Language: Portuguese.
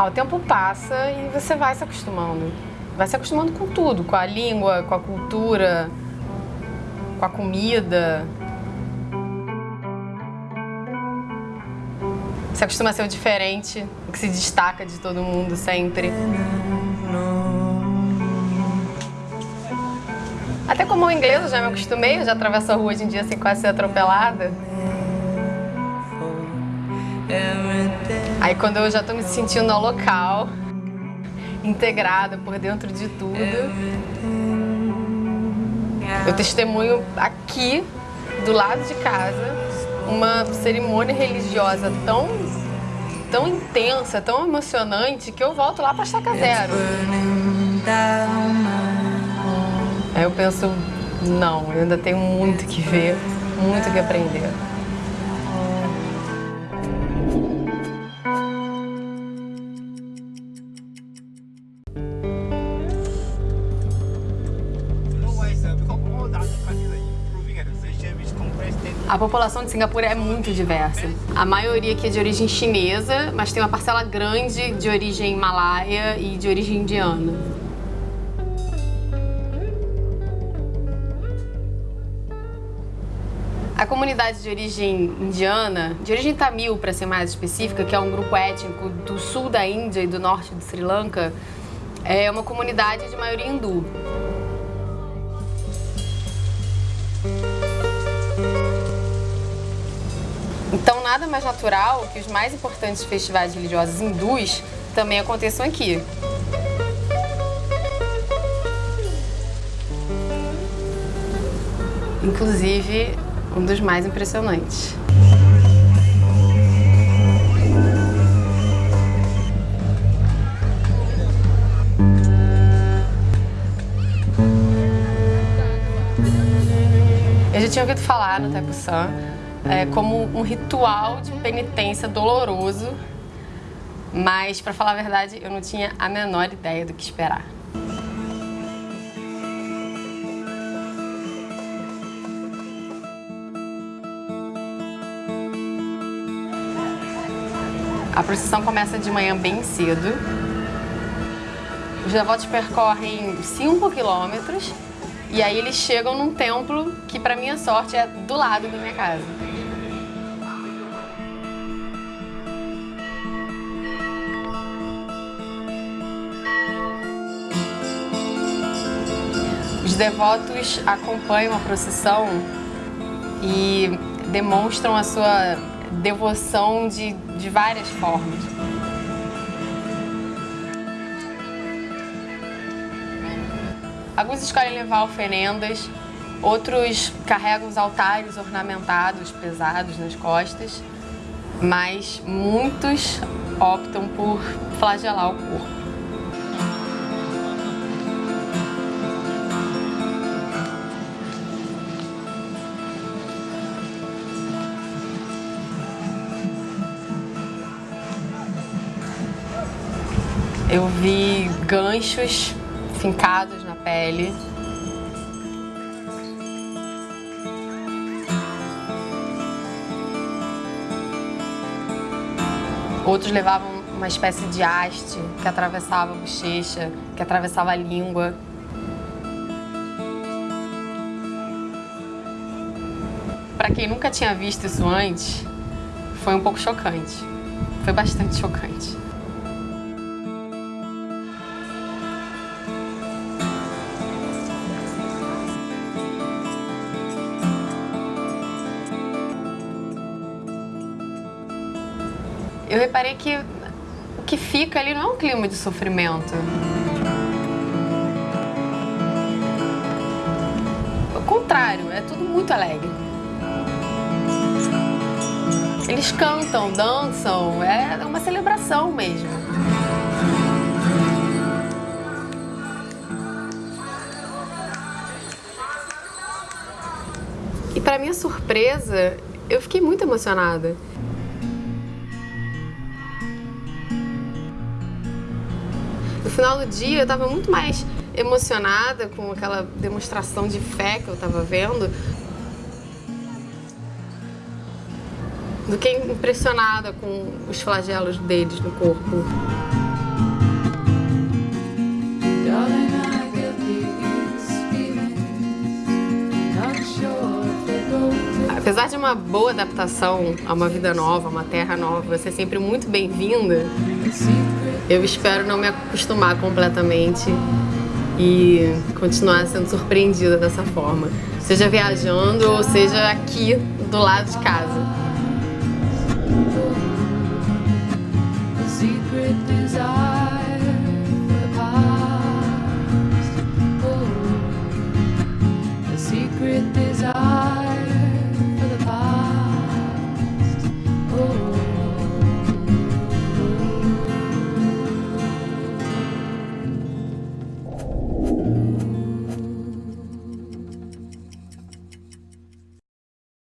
Ah, o tempo passa e você vai se acostumando. Vai se acostumando com tudo, com a língua, com a cultura, com a comida. Você acostuma a ser o diferente, o que se destaca de todo mundo sempre. Até como inglês eu já me acostumei, eu já atravesso a rua hoje em dia sem quase ser atropelada. Aí quando eu já estou me sentindo no local, integrada por dentro de tudo, eu testemunho aqui, do lado de casa, uma cerimônia religiosa tão, tão intensa, tão emocionante, que eu volto lá para estaca zero. Aí eu penso, não, eu ainda tenho muito que ver, muito que aprender. A população de Singapura é muito diversa. A maioria aqui é de origem chinesa, mas tem uma parcela grande de origem malaia e de origem indiana. A comunidade de origem indiana, de origem tamil para ser mais específica, que é um grupo étnico do sul da Índia e do norte do Sri Lanka, é uma comunidade de maioria hindu. Nada mais natural que os mais importantes festivais religiosos hindus também aconteçam aqui. Inclusive, um dos mais impressionantes. Eu já tinha ouvido falar no Taipei é, como um ritual de penitência doloroso, mas, para falar a verdade, eu não tinha a menor ideia do que esperar. A procissão começa de manhã bem cedo. Os devotos percorrem 5 quilômetros e aí eles chegam num templo que, para minha sorte, é do lado da minha casa. Devotos acompanham a procissão e demonstram a sua devoção de, de várias formas. Alguns escolhem levar oferendas, outros carregam os altares ornamentados, pesados nas costas, mas muitos optam por flagelar o corpo. Eu vi ganchos fincados na pele. Outros levavam uma espécie de haste que atravessava a bochecha, que atravessava a língua. Para quem nunca tinha visto isso antes, foi um pouco chocante. Foi bastante chocante. Eu reparei que o que fica ali não é um clima de sofrimento. O contrário, é tudo muito alegre. Eles cantam, dançam, é uma celebração mesmo. E para minha surpresa, eu fiquei muito emocionada. No final do dia eu estava muito mais emocionada com aquela demonstração de fé que eu estava vendo do que impressionada com os flagelos deles no corpo. Apesar de uma boa adaptação a uma vida nova, a uma terra nova, você é sempre muito bem-vinda eu espero não me acostumar completamente e continuar sendo surpreendida dessa forma. Seja viajando ou seja aqui do lado de casa. secret desire